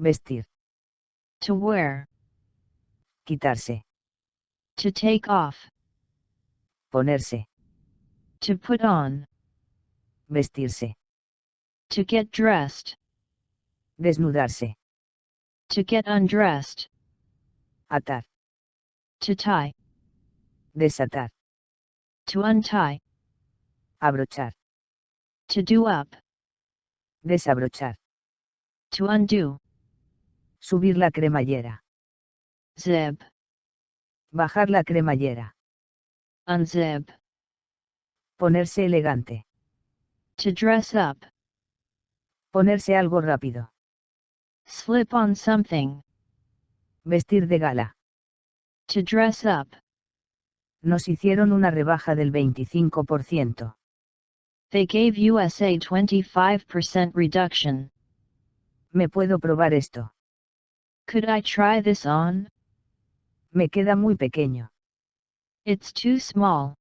Vestir. To wear. Quitarse. To take off. Ponerse. To put on. Vestirse. To get dressed. Desnudarse. To get undressed. Atar. To tie. Desatar. To untie. Abrochar. To do up. Desabrochar. To undo. Subir la cremallera. Zip. Bajar la cremallera. Unzip. Ponerse elegante. To dress up. Ponerse algo rápido. Slip on something. Vestir de gala. To dress up. Nos hicieron una rebaja del 25%. They gave us a 25% reduction. ¿Me puedo probar esto? Could I try this on? Me queda muy pequeño. It's too small.